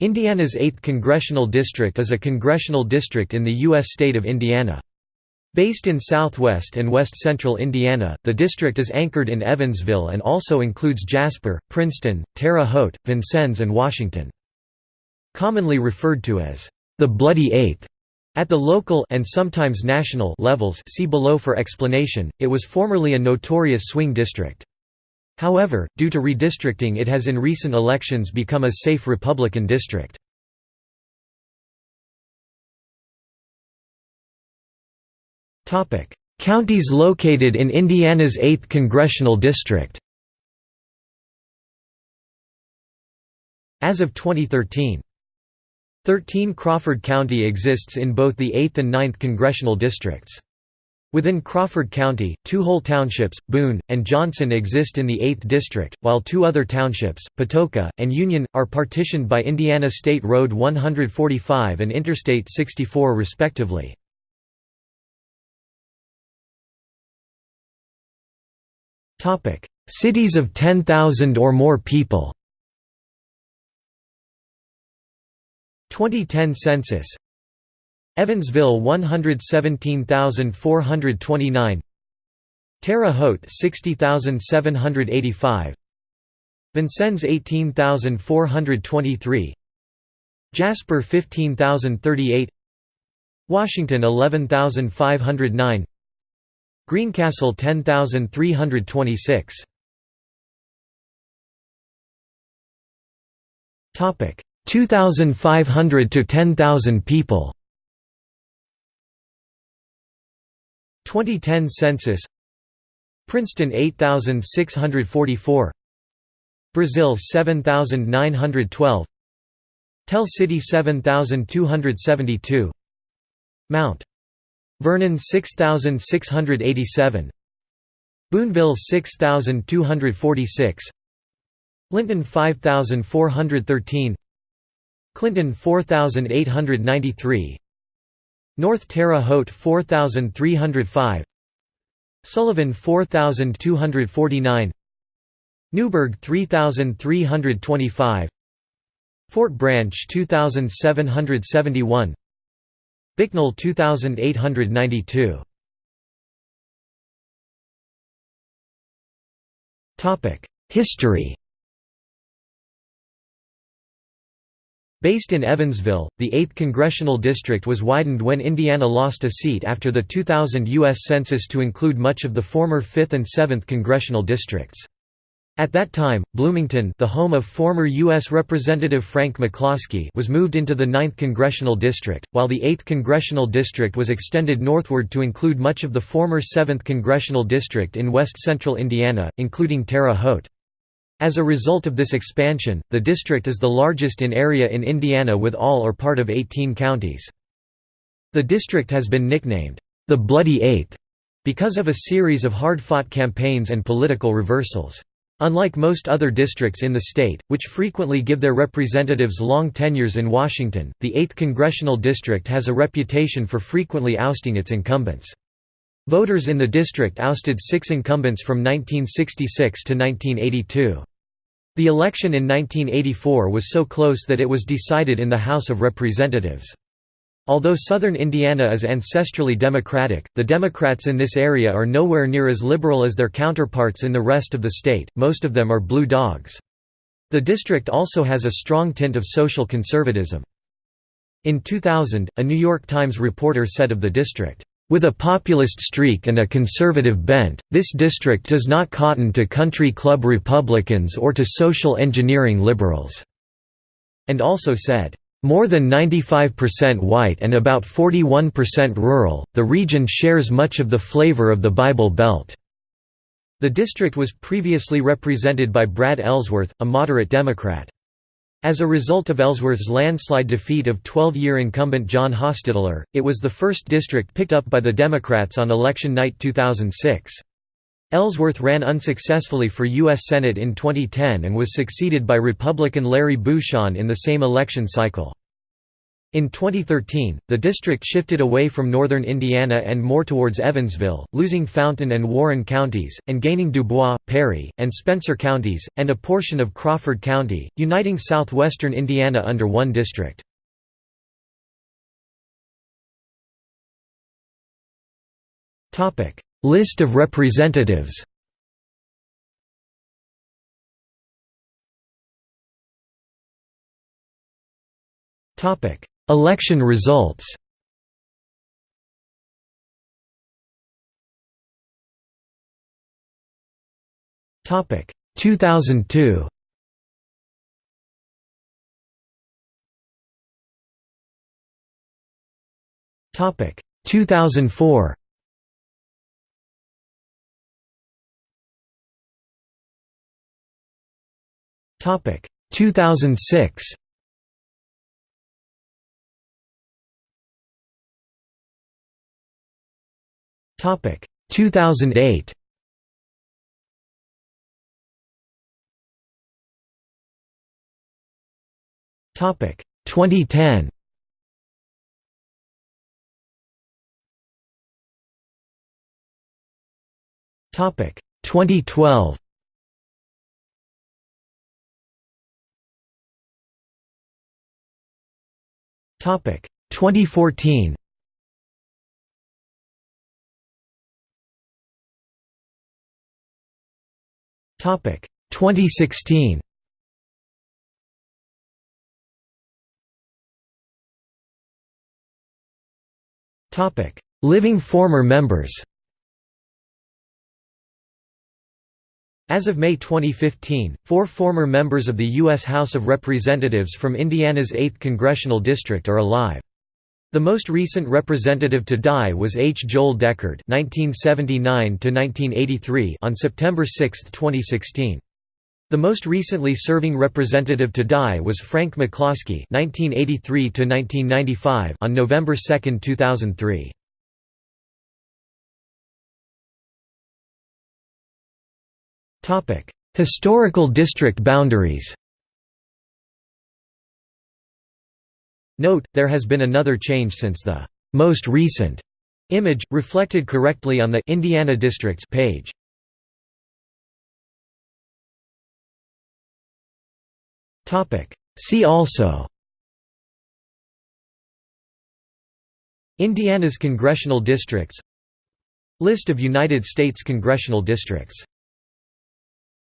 Indiana's 8th Congressional District is a congressional district in the U.S. state of Indiana. Based in southwest and west-central Indiana, the district is anchored in Evansville and also includes Jasper, Princeton, Terre Haute, Vincennes and Washington. Commonly referred to as the Bloody Eighth, at the local and sometimes national levels see below for explanation, it was formerly a notorious swing district. However, due to redistricting it has in recent elections become a safe Republican district. Counties located in Indiana's 8th congressional district As of 2013 13 Crawford County exists in both the 8th and 9th congressional districts. Within Crawford County, two whole townships, Boone, and Johnson exist in the 8th District, while two other townships, Patoka, and Union, are partitioned by Indiana State Road 145 and Interstate 64 respectively. Cities of 10,000 or more people 2010 census Evansville 117429 Terre Haute 60785 Vincennes 18423 Jasper 15038 Washington 11509 Greencastle 10326 Topic 2500 to 10000 people 2010 census. Princeton 8644 Brazil 7912 Tell City 7272 Mount Vernon 6687 Boonville 6246 Linton 5413 Clinton 4893 North Terre Haute 4305 Sullivan 4249 Newburgh 3325 Fort Branch 2771 Bicknell 2892 Topic History Based in Evansville, the 8th Congressional District was widened when Indiana lost a seat after the 2000 U.S. Census to include much of the former 5th and 7th Congressional Districts. At that time, Bloomington the home of former U.S. Representative Frank McCloskey was moved into the 9th Congressional District, while the 8th Congressional District was extended northward to include much of the former 7th Congressional District in west-central Indiana, including Terre Haute. As a result of this expansion, the district is the largest in area in Indiana with all or part of 18 counties. The district has been nicknamed, the Bloody Eighth, because of a series of hard-fought campaigns and political reversals. Unlike most other districts in the state, which frequently give their representatives long tenures in Washington, the 8th congressional district has a reputation for frequently ousting its incumbents. Voters in the district ousted six incumbents from 1966 to 1982. The election in 1984 was so close that it was decided in the House of Representatives. Although southern Indiana is ancestrally Democratic, the Democrats in this area are nowhere near as liberal as their counterparts in the rest of the state, most of them are blue dogs. The district also has a strong tint of social conservatism. In 2000, a New York Times reporter said of the district, with a populist streak and a conservative bent, this district does not cotton to country club Republicans or to social engineering liberals." And also said, "...more than 95% white and about 41% rural, the region shares much of the flavor of the Bible Belt." The district was previously represented by Brad Ellsworth, a moderate Democrat. As a result of Ellsworth's landslide defeat of 12-year incumbent John Hostettler, it was the first district picked up by the Democrats on election night 2006. Ellsworth ran unsuccessfully for U.S. Senate in 2010 and was succeeded by Republican Larry Bucshon in the same election cycle. In 2013, the district shifted away from northern Indiana and more towards Evansville, losing Fountain and Warren counties, and gaining Dubois, Perry, and Spencer counties, and a portion of Crawford County, uniting southwestern Indiana under one district. List of representatives Election results. Topic 2002 Topic 2004 Topic 2006 Topic. 2008 Topic. 2010 Topic. 2012 Topic. 2014 2016 Topic Living former members As of May 2015, four former members of the U.S. House of Representatives from Indiana's 8th congressional district are alive. The most recent representative to die was H. Joel Deckard (1979–1983) on September 6, 2016. The most recently serving representative to die was Frank McCloskey (1983–1995) on November 2, 2003. Historical district boundaries Note, there has been another change since the most recent image, reflected correctly on the Indiana Districts page. See also Indiana's congressional districts List of United States congressional districts